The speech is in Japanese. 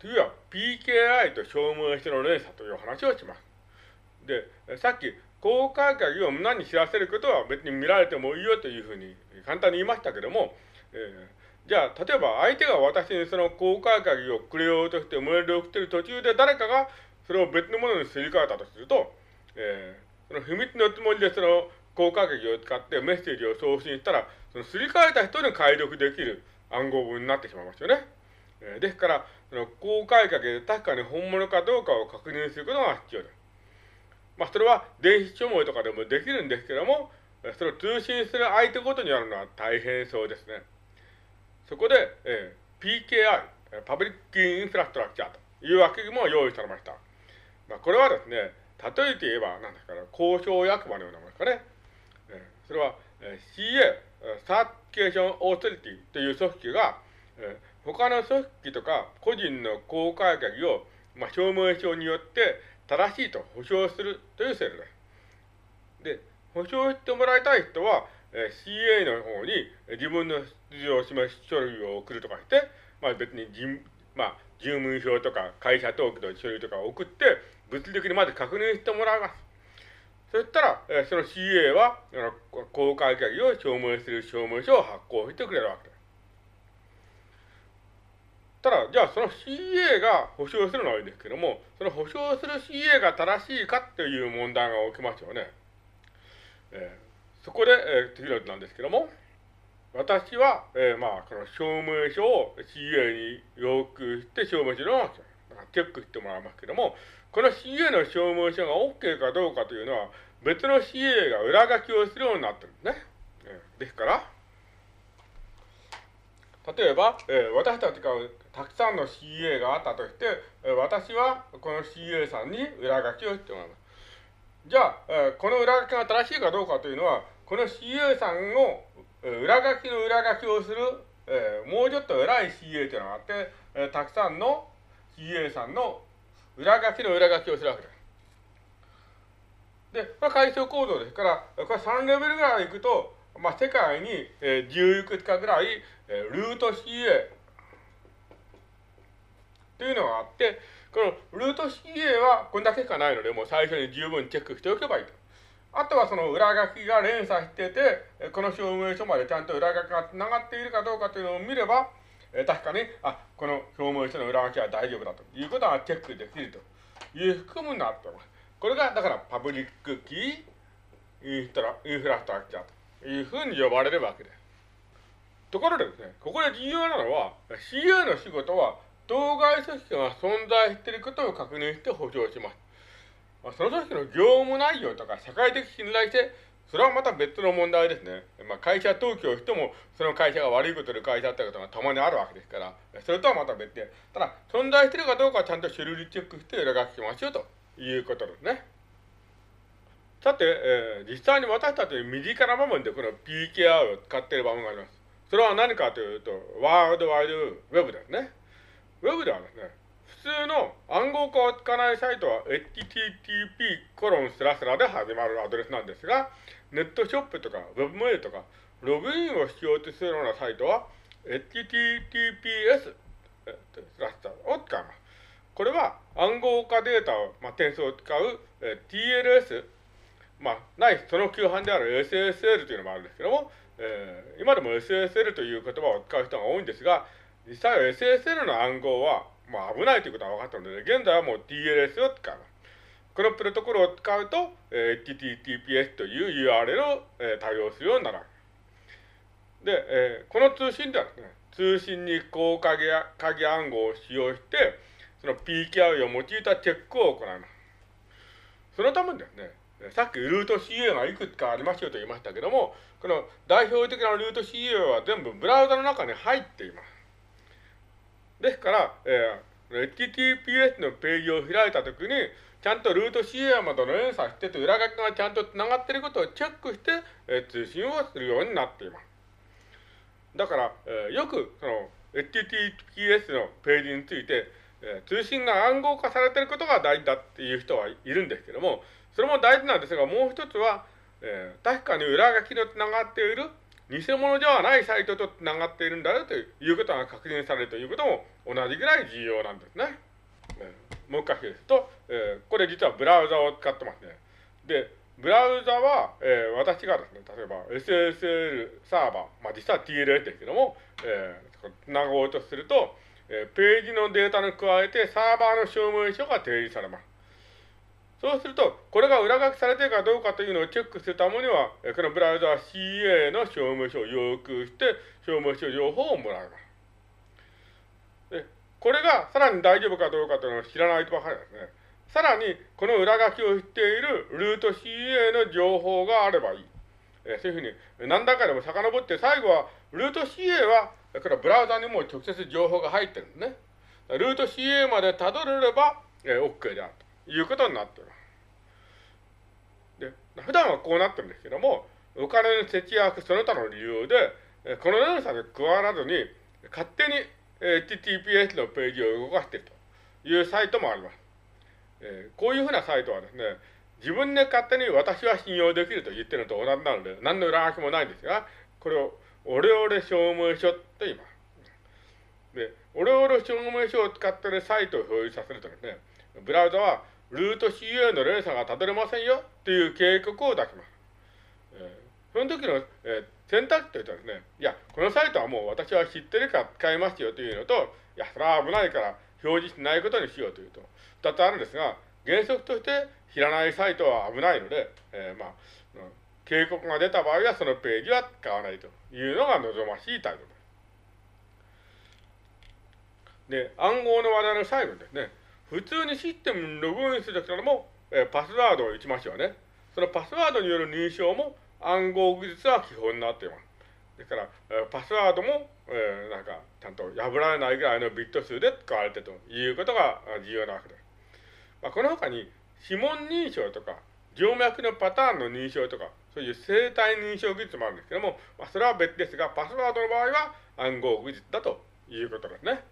次は PKI と証明書の連鎖という話をします。で、さっき、公開鍵を何に知らせることは別に見られてもいいよというふうに簡単に言いましたけども、えー、じゃあ、例えば相手が私にその公開鍵をくれようとしてメールを送っている途中で誰かがそれを別のものにすり替えたとすると、えー、その秘密のつもりでその公開鍵を使ってメッセージを送信したら、そのすり替えた人に解読できる暗号文になってしまいますよね。えー、ですから、その公開鍵で確かに本物かどうかを確認することが必要です。まあ、それは電子署名とかでもできるんですけども、それを通信する相手ごとにやるのは大変そうですね。そこで、えー、PKI、パブリックインフラストラクチャーという枠組みも用意されました。まあ、これはですね、例えて言えば、何ですかね、交渉役場のようなものですかね。えー、それは、えー、CA、 Certification Authority という組織が、えー、他の組織とか個人の公開鍵を、まあ、証明書によって正しいと保証するという制度です。で、保証してもらいたい人は、えー、CA の方に自分の素性を示す書類を送るとかして、まあ別に人、まあ、住民票とか会社登記の書類とかを送って、物理的にまず確認してもらいます。そしたら、えー、その CA は、公開鍵を証明する証明書を発行してくれるわけです。ただ、じゃあその CA が保証するのはいいんですけども、その保証する CA が正しいかっていう問題が起きますよね。えー、そこで、えー、次の図なんですけども、私は、えー、まあ、この証明書を CA に要求して証明書のチェックしてもらいますけども、この CA の証明書が OK かどうかというのは、別の CA が裏書きをするようになってるんですね。えー、ですから、例えば、えー、私たちがたくさんの CA があったとして、えー、私はこの CA さんに裏書きをしてもらいます。じゃあ、えー、この裏書きが正しいかどうかというのは、この CA さんを、えー、裏書きの裏書きをする、えー、もうちょっと偉い CA というのがあって、えー、たくさんの CA さんの裏書きの裏書きをするわけです。で、これは階層構造ですから、これ3レベルぐらいいくと、まあ、世界に、えー、10いくつかぐらい、えー、ルート CA というのがあって、このルート CA はこれだけしかないので、もう最初に十分チェックしておけばいいと。あとはその裏書きが連鎖してて、この証明書までちゃんと裏書きが繋がっているかどうかというのを見れば、え確かに、あ、この証明書の裏書きは大丈夫だということがチェックできるという含むになっております。これが、だからパブリックキーインフラインフラストラクチャーというふうに呼ばれるわけです。ところでですね、ここで重要なのは、CA の仕事は当該組織が存在していることを確認して保証します。その組織の業務内容とか社会的信頼性、それはまた別の問題ですね。まあ、会社登記をしても、その会社が悪いことで会社だったことがたまにあるわけですから、それとはまた別で、ただ、存在しているかどうかちゃんと書類チェックして裏書きしましょうということですね。さて、えー、実際に私たち身近な場面でこの PKR を使っている場面があります。それは何かというと、ワールドワイドウェブですね。ウェブではですね、普通の暗号化を使わないサイトは http コロンスラスラで始まるアドレスなんですが、ネットショップとかウェブメールとかログインをしようとするようなサイトは https スラスラを使います。これは暗号化データを、まあ、転送を使う、えー TLS、まあ、ないその旧版である SSL というのもあるんですけども、えー、今でも SSL という言葉を使う人が多いんですが、実際は SSL の暗号は、まあ、危ないということは分かったので、現在はもう TLS を使う。このプロトコルを使うと、えー、HTTPS という URL を、えー、対応するようになる。で、えー、この通信ではですね、通信に高鍵鍵暗号を使用して、その PKI を用いたチェックを行います。そのためにですね、さっきルート CA がいくつかありますよと言いましたけども、この代表的なルート CA は全部ブラウザの中に入っています。ですから、えー、HTTPS のページを開いたときに、ちゃんとルート CA までの連鎖してて、裏書きがちゃんと繋がっていることをチェックして、えー、通信をするようになっています。だから、えー、よく、その、HTTPS のページについて、えー、通信が暗号化されていることが大事だっていう人はいるんですけども、それも大事なんですが、もう一つは、えー、確かに裏書きの繋がっている偽物ではないサイトと繋がっているんだよということが確認されるということも同じぐらい重要なんですね。もう一回言うと、えー、これ実はブラウザを使ってますね。で、ブラウザは、えー、私がですね、例えば SSL サーバー、まあ実は TLS ですけども、えー、繋ごうとすると、え、ページのデータに加えてサーバーの証明書が提示されます。そうすると、これが裏書きされているかどうかというのをチェックするためには、このブラウザは CA の証明書を要求して、証明書情報をもらいます。で、これがさらに大丈夫かどうかというのを知らないとわかりますね。さらに、この裏書きを知っているルート CA の情報があればいい。えそういうふうに、何段階でも遡って、最後は、ルート CA は、これブラウザにも直接情報が入ってるんですね。ルート CA までたどれれば、え OK であるということになっています。で、普段はこうなってるんですけども、お金の節約その他の理由で、この連鎖で加わらずに、勝手に HTTPS のページを動かしているというサイトもあります。えー、こういうふうなサイトはですね、自分で勝手に私は信用できると言ってるのと同じなので、何の裏書きもないんですが、これをオレオレ証明書と言います。で、オレオレ証明書を使ってるサイトを表示させるとですね、ブラウザはルート CA の連鎖がたどれませんよっていう警告を出します。えー、その時の、えー、選択肢というとですね、いや、このサイトはもう私は知ってるから使いますよというのと、いや、それは危ないから表示しないことにしようというと、二つあるんですが、原則として知らないサイトは危ないので、えー、まあ、警告が出た場合はそのページは使わないというのが望ましい態度です。で、暗号の話題の最後にですね、普通にシステムにログインするときも、えー、パスワードを打ちましょうね。そのパスワードによる認証も暗号技術は基本になっています。ですから、えー、パスワードも、えー、なんか、ちゃんと破られないぐらいのビット数で使われてるということが重要なわけです。まあ、この他に、指紋認証とか、静脈のパターンの認証とか、そういう生体認証技術もあるんですけども、まあ、それは別ですが、パスワードの場合は暗号技術だということですね。